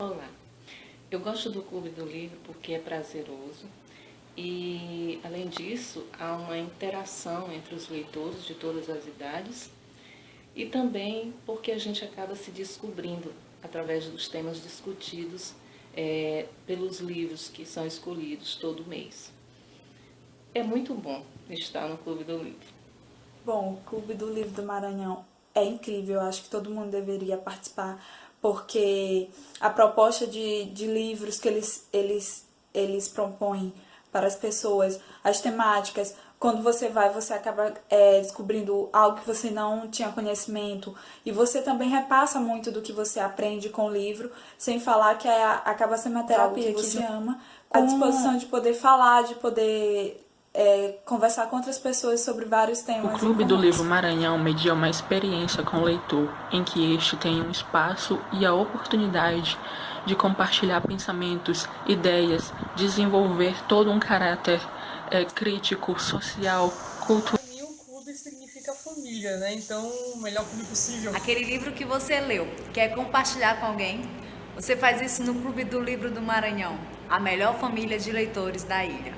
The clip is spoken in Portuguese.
Olá, eu gosto do Clube do Livro porque é prazeroso e, além disso, há uma interação entre os leitores de todas as idades e também porque a gente acaba se descobrindo através dos temas discutidos é, pelos livros que são escolhidos todo mês. É muito bom estar no Clube do Livro. Bom, o Clube do Livro do Maranhão é incrível, eu acho que todo mundo deveria participar, porque a proposta de, de livros que eles, eles, eles propõem para as pessoas, as temáticas, quando você vai, você acaba é, descobrindo algo que você não tinha conhecimento. E você também repassa muito do que você aprende com o livro, sem falar que é, acaba sendo uma terapia que você ama, com a disposição de poder falar, de poder é, conversar com outras pessoas sobre vários temas. O Clube do Livro Maranhão media uma experiência com o leitor, em que este tem um espaço e a oportunidade de compartilhar pensamentos, ideias, desenvolver todo um caráter é, crítico, social, cultural. Para mim, o clube significa família, né? Então, o melhor clube possível. Aquele livro que você leu, quer compartilhar com alguém? Você faz isso no Clube do Livro do Maranhão, a melhor família de leitores da ilha.